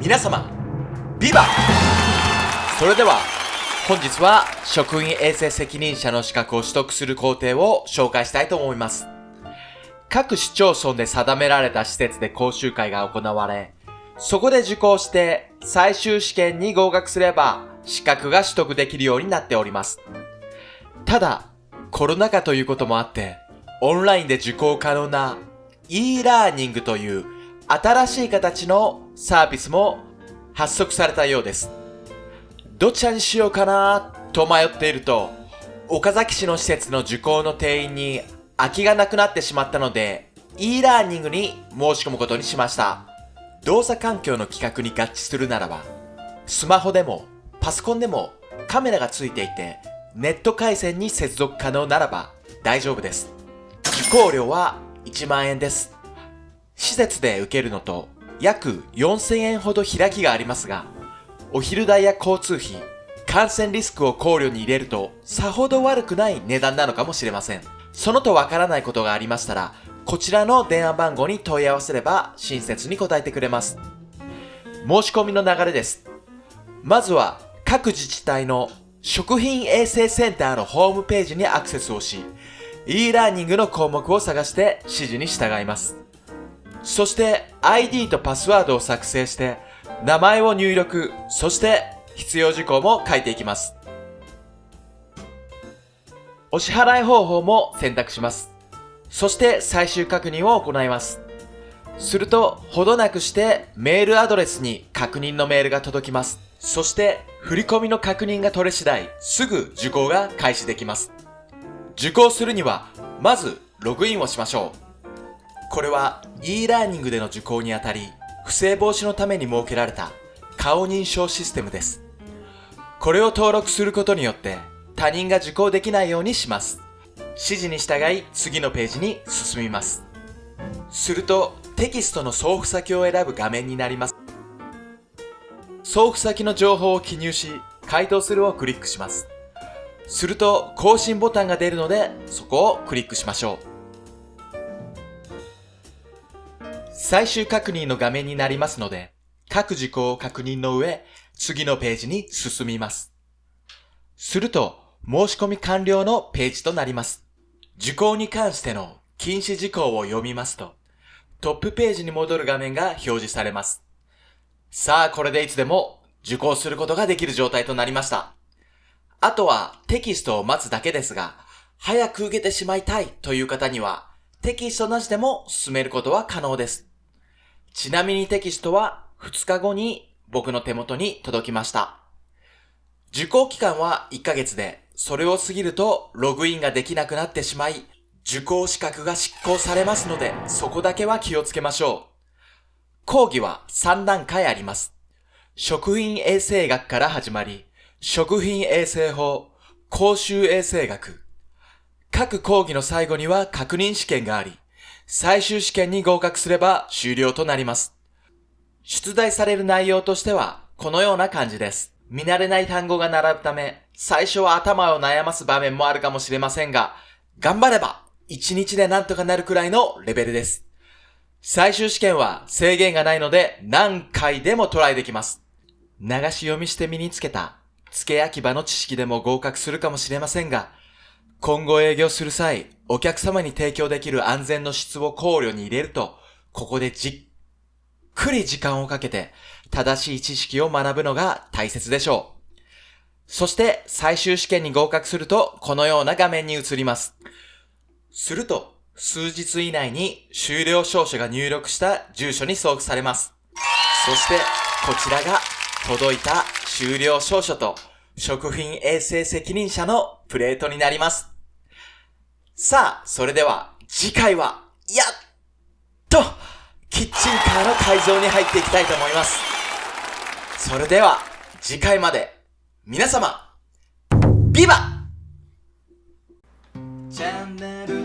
皆様、ビバそれでは、本日は職員衛生責任者の資格を取得する工程を紹介したいと思います。各市町村で定められた施設で講習会が行われ、そこで受講して最終試験に合格すれば資格が取得できるようになっております。ただ、コロナ禍ということもあって、オンラインで受講可能な e ラーニングという新しい形のサービスも発足されたようです。どちらにしようかなと迷っていると、岡崎市の施設の受講の定員に空きがなくなってしまったので、e ラーニングに申し込むことにしました。動作環境の規格に合致するならば、スマホでもパソコンでもカメラがついていて、ネット回線に接続可能ならば大丈夫です。受講料は1万円です。施設で受けるのと約4000円ほど開きがありますが、お昼代や交通費、感染リスクを考慮に入れるとさほど悪くない値段なのかもしれません。そのとわからないことがありましたら、こちらの電話番号に問い合わせれば親切に答えてくれます。申し込みの流れです。まずは各自治体の食品衛生センターのホームページにアクセスをし、e ラーニングの項目を探して指示に従います。そして ID とパスワードを作成して、名前を入力、そして必要事項も書いていきます。お支払い方法も選択します。そして最終確認を行います。すると、ほどなくしてメールアドレスに確認のメールが届きます。そして、振込の確認が取れ次第、すぐ受講が開始できます。受講するには、まず、ログインをしましょう。これは e ラーニングでの受講にあたり、不正防止のために設けられた顔認証システムです。これを登録することによって他人が受講できないようにします。指示に従い次のページに進みます。するとテキストの送付先を選ぶ画面になります。送付先の情報を記入し、回答するをクリックします。すると更新ボタンが出るのでそこをクリックしましょう。最終確認の画面になりますので、各事項を確認の上、次のページに進みます。すると、申し込み完了のページとなります。受講に関しての禁止事項を読みますと、トップページに戻る画面が表示されます。さあ、これでいつでも受講することができる状態となりました。あとはテキストを待つだけですが、早く受けてしまいたいという方には、テキストなしでも進めることは可能です。ちなみにテキストは2日後に僕の手元に届きました。受講期間は1ヶ月で、それを過ぎるとログインができなくなってしまい、受講資格が執行されますので、そこだけは気をつけましょう。講義は3段階あります。食品衛生学から始まり、食品衛生法、公衆衛生学。各講義の最後には確認試験があり、最終試験に合格すれば終了となります。出題される内容としては、このような感じです。見慣れない単語が並ぶため、最初は頭を悩ます場面もあるかもしれませんが、頑張れば、1日でなんとかなるくらいのレベルです。最終試験は制限がないので何回でもトライできます。流し読みして身につけた付け焼き場の知識でも合格するかもしれませんが、今後営業する際、お客様に提供できる安全の質を考慮に入れると、ここでじっくり時間をかけて正しい知識を学ぶのが大切でしょう。そして最終試験に合格するとこのような画面に移ります。すると数日以内に終了証書が入力した住所に送付されます。そしてこちらが届いた終了証書と食品衛生責任者のプレートになります。さあ、それでは次回は、やっと、キッチンカーの改造に入っていきたいと思います。それでは、次回まで、皆様、ビバチャンネル